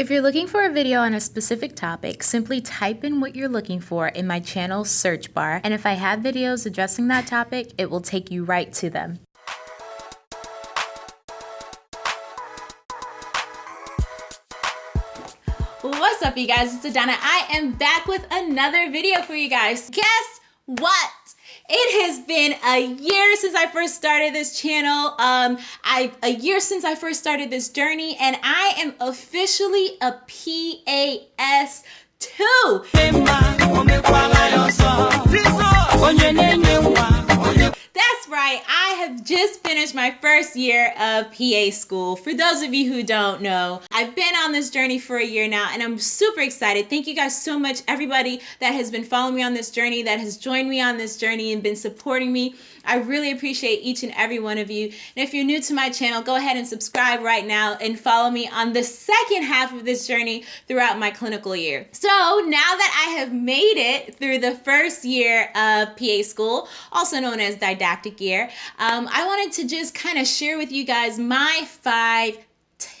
If you're looking for a video on a specific topic, simply type in what you're looking for in my channel search bar, and if I have videos addressing that topic, it will take you right to them. What's up you guys, it's Adana. I am back with another video for you guys. Guess what? It has been a year since I first started this channel. Um, I a year since I first started this journey, and I am officially a PAS two. Just finished my first year of PA school. For those of you who don't know, I've been on this journey for a year now and I'm super excited. Thank you guys so much, everybody that has been following me on this journey, that has joined me on this journey and been supporting me. I really appreciate each and every one of you. And if you're new to my channel, go ahead and subscribe right now and follow me on the second half of this journey throughout my clinical year. So now that I have made it through the first year of PA school, also known as didactic year, um, I wanted to just kind of share with you guys my five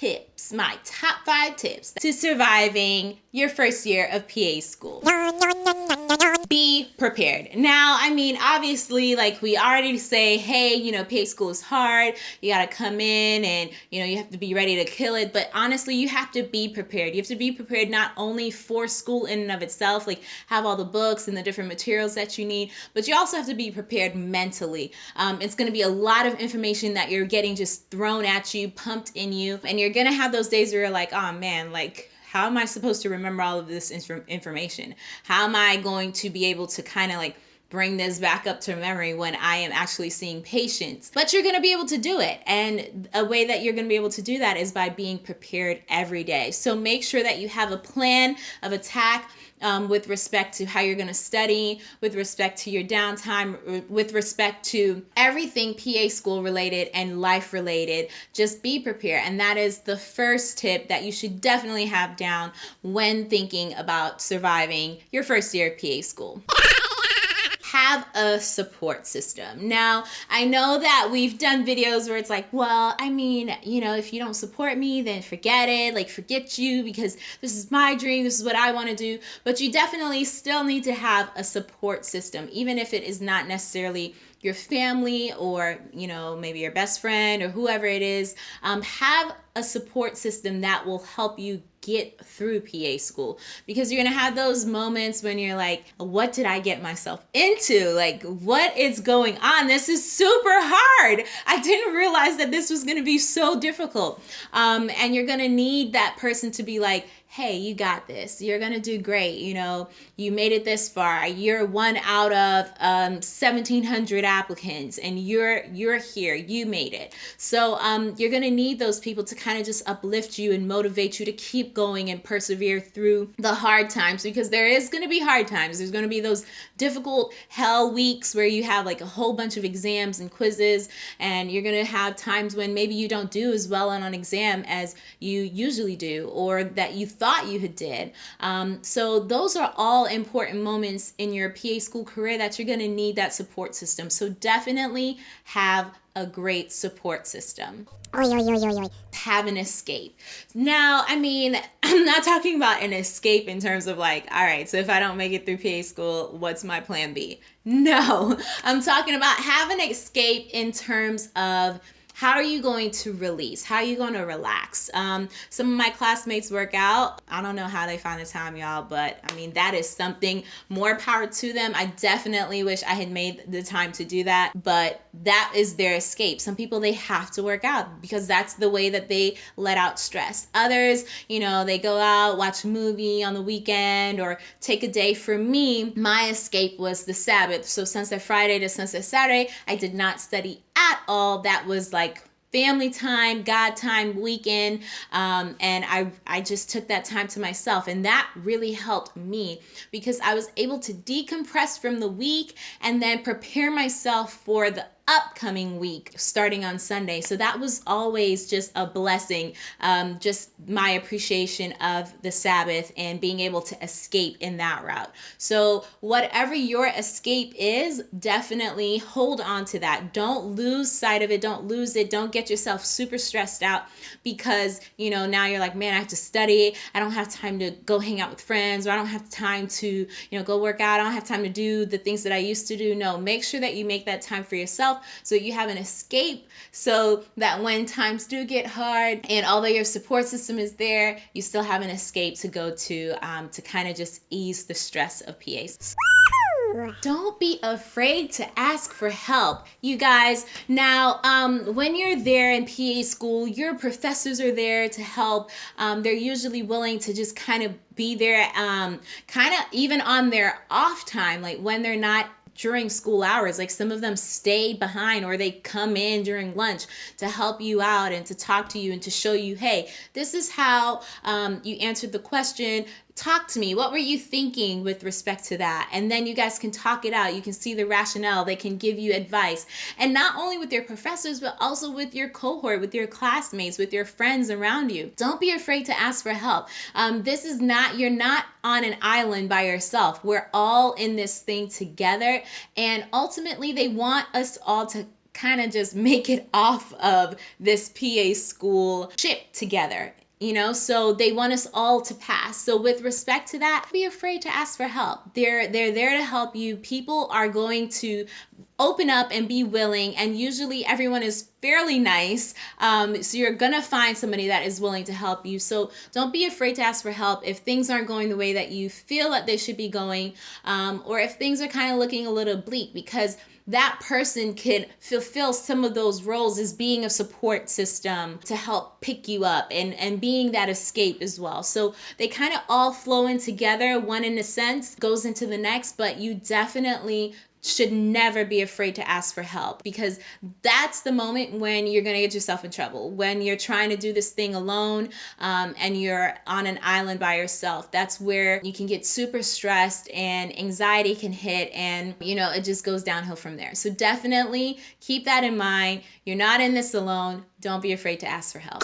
tips, my top five tips to surviving your first year of PA school be prepared. Now, I mean, obviously, like we already say, hey, you know, PA school is hard. You got to come in and, you know, you have to be ready to kill it. But honestly, you have to be prepared. You have to be prepared not only for school in and of itself, like have all the books and the different materials that you need, but you also have to be prepared mentally. Um, it's going to be a lot of information that you're getting just thrown at you, pumped in you. And you're going to have those days where you're like, oh man, like, how am I supposed to remember all of this information? How am I going to be able to kind of like bring this back up to memory when I am actually seeing patients. But you're going to be able to do it. And a way that you're going to be able to do that is by being prepared every day. So make sure that you have a plan of attack um, with respect to how you're going to study, with respect to your downtime, with respect to everything PA school related and life related. Just be prepared. And that is the first tip that you should definitely have down when thinking about surviving your first year of PA school have a support system. Now, I know that we've done videos where it's like, well, I mean, you know, if you don't support me, then forget it, like forget you because this is my dream, this is what I want to do. But you definitely still need to have a support system, even if it is not necessarily your family or you know maybe your best friend or whoever it is um, have a support system that will help you get through PA school because you're gonna have those moments when you're like, what did I get myself into? Like, what is going on? This is super hard. I didn't realize that this was gonna be so difficult. Um, and you're gonna need that person to be like, hey, you got this. You're going to do great. You know, you made it this far. You're one out of um, 1700 applicants and you're you're here. You made it. So um, you're going to need those people to kind of just uplift you and motivate you to keep going and persevere through the hard times because there is going to be hard times. There's going to be those difficult hell weeks where you have like a whole bunch of exams and quizzes and you're going to have times when maybe you don't do as well on an exam as you usually do or that you thought you had did. Um, so those are all important moments in your PA school career that you're going to need that support system. So definitely have a great support system. Oy, oy, oy, have an escape. Now, I mean, I'm not talking about an escape in terms of like, all right, so if I don't make it through PA school, what's my plan B? No, I'm talking about have an escape in terms of how are you going to release? How are you going to relax? Um, some of my classmates work out. I don't know how they find the time, y'all, but I mean, that is something more power to them. I definitely wish I had made the time to do that, but that is their escape. Some people, they have to work out because that's the way that they let out stress. Others, you know, they go out, watch a movie on the weekend or take a day. For me, my escape was the Sabbath. So Sunset Friday to Sunset Saturday, I did not study at all. That was like family time, God time, weekend, um, and I I just took that time to myself, and that really helped me because I was able to decompress from the week and then prepare myself for the upcoming week starting on Sunday. So that was always just a blessing. Um, just my appreciation of the Sabbath and being able to escape in that route. So, whatever your escape is, definitely hold on to that. Don't lose sight of it. Don't lose it. Don't get yourself super stressed out because, you know, now you're like, man, I have to study. I don't have time to go hang out with friends or I don't have time to, you know, go work out. I don't have time to do the things that I used to do. No, make sure that you make that time for yourself so you have an escape so that when times do get hard and although your support system is there, you still have an escape to go to um, to kind of just ease the stress of PAs. Don't be afraid to ask for help, you guys. Now, um, when you're there in PA school, your professors are there to help. Um, they're usually willing to just kind of be there, um, kind of even on their off time, like when they're not during school hours. Like some of them stay behind or they come in during lunch to help you out and to talk to you and to show you, hey, this is how um, you answered the question talk to me. What were you thinking with respect to that? And then you guys can talk it out. You can see the rationale. They can give you advice. And not only with your professors, but also with your cohort, with your classmates, with your friends around you. Don't be afraid to ask for help. Um, this is not, you're not on an island by yourself. We're all in this thing together. And ultimately, they want us all to kind of just make it off of this PA school ship together you know so they want us all to pass. So with respect to that be afraid to ask for help. They're they're there to help you. People are going to open up and be willing and usually everyone is fairly nice um, so you're gonna find somebody that is willing to help you. So don't be afraid to ask for help if things aren't going the way that you feel that they should be going um, or if things are kind of looking a little bleak because that person can fulfill some of those roles as being a support system to help pick you up and, and being that escape as well. So they kind of all flow in together. One, in a sense, goes into the next, but you definitely should never be afraid to ask for help because that's the moment when you're going to get yourself in trouble. When you're trying to do this thing alone um, and you're on an island by yourself, that's where you can get super stressed and anxiety can hit, and you know, it just goes downhill from there. So, definitely keep that in mind. You're not in this alone. Don't be afraid to ask for help.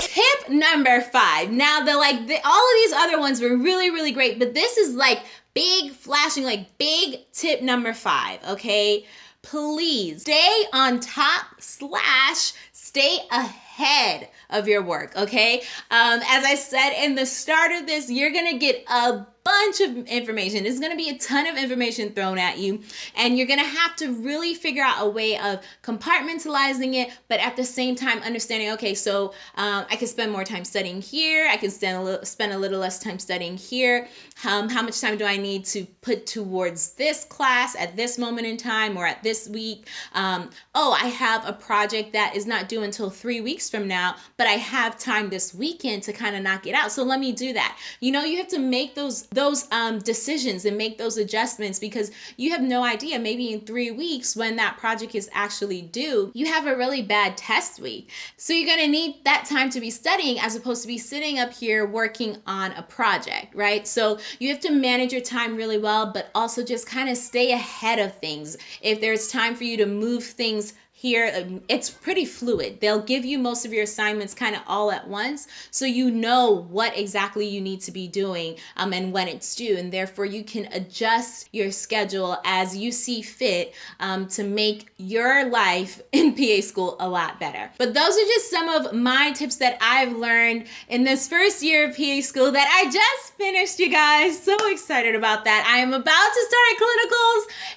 Tip number five. Now, the like the, all of these other ones were really, really great, but this is like big flashing, like big tip number five, okay? Please stay on top slash stay ahead of your work, okay? Um, as I said in the start of this, you're gonna get a bunch of information. There's going to be a ton of information thrown at you, and you're going to have to really figure out a way of compartmentalizing it, but at the same time understanding, okay, so um, I can spend more time studying here. I can spend a little, spend a little less time studying here. Um, how much time do I need to put towards this class at this moment in time or at this week? Um, oh, I have a project that is not due until three weeks from now, but I have time this weekend to kind of knock it out. So let me do that. You know, you have to make those those um, decisions and make those adjustments because you have no idea. Maybe in three weeks, when that project is actually due, you have a really bad test week. So you're going to need that time to be studying as opposed to be sitting up here working on a project, right? So you have to manage your time really well, but also just kind of stay ahead of things. If there's time for you to move things here um, it's pretty fluid. They'll give you most of your assignments kind of all at once so you know what exactly you need to be doing um, and when it's due and therefore you can adjust your schedule as you see fit um, to make your life in PA school a lot better. But those are just some of my tips that I've learned in this first year of PA school that I just finished you guys. So excited about that. I am about to start clinicals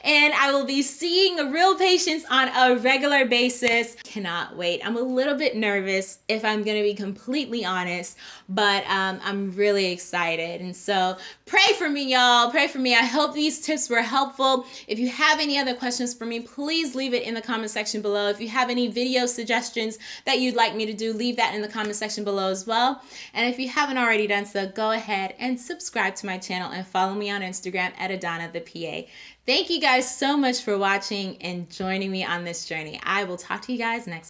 and I will be seeing real patients on a regular basis. Cannot wait. I'm a little bit nervous if I'm going to be completely honest, but um, I'm really excited. And so pray for me, y'all. Pray for me. I hope these tips were helpful. If you have any other questions for me, please leave it in the comment section below. If you have any video suggestions that you'd like me to do, leave that in the comment section below as well. And if you haven't already done so, go ahead and subscribe to my channel and follow me on Instagram at Adana the PA. Thank you guys so much for watching and joining me on this journey. I will talk to you guys next